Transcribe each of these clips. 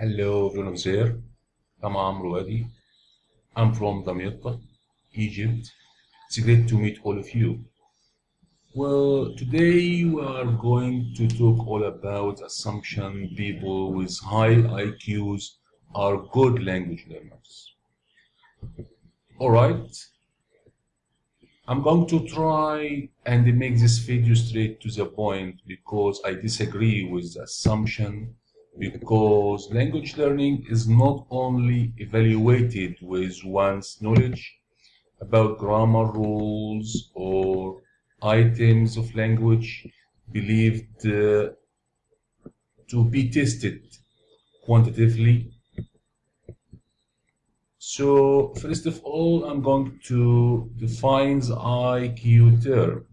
Hello everyone of there. I'm Amro Wadi. I'm from Damietta, Egypt. It's great to meet all of you. Well, today we are going to talk all about assumption people with high IQs are good language learners. Alright, I'm going to try and make this video straight to the point because I disagree with the assumption because language learning is not only evaluated with one's knowledge about grammar rules or items of language believed uh, to be tested quantitatively. So first of all, I'm going to define the IQ term.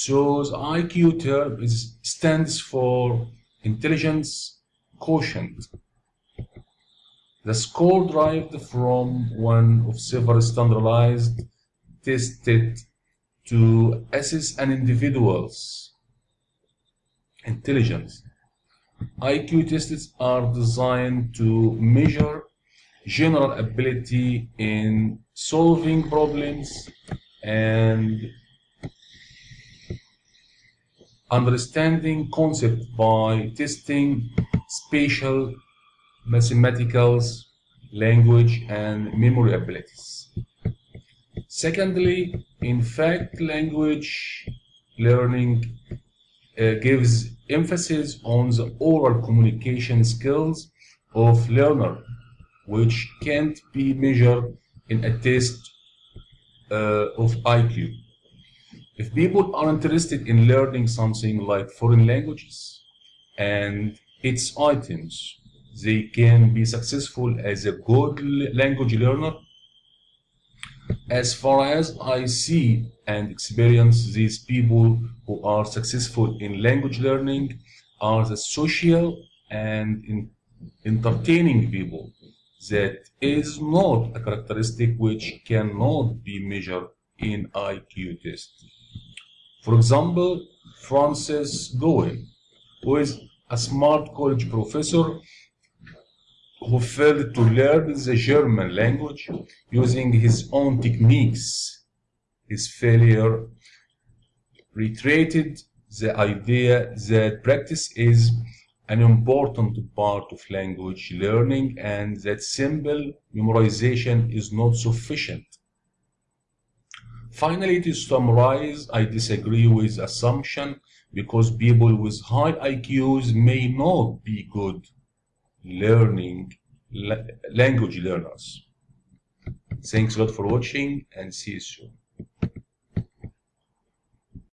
So the IQ term is, stands for intelligence quotient. The score derived from one of several standardized tested to assess an individual's intelligence. IQ tests are designed to measure general ability in solving problems and understanding concept by testing spatial, mathematicals, language, and memory abilities. Secondly, in fact, language learning uh, gives emphasis on the oral communication skills of learner, which can't be measured in a test uh, of IQ. If people are interested in learning something like foreign languages and its items, they can be successful as a good language learner. As far as I see and experience, these people who are successful in language learning are the social and in entertaining people. That is not a characteristic which cannot be measured in IQ tests. For example, Francis Gouin, who is a smart college professor who failed to learn the German language using his own techniques. His failure reiterated the idea that practice is an important part of language learning and that simple memorization is not sufficient. Finally, to summarize, I disagree with assumption because people with high IQs may not be good learning language learners. Thanks a lot for watching and see you soon.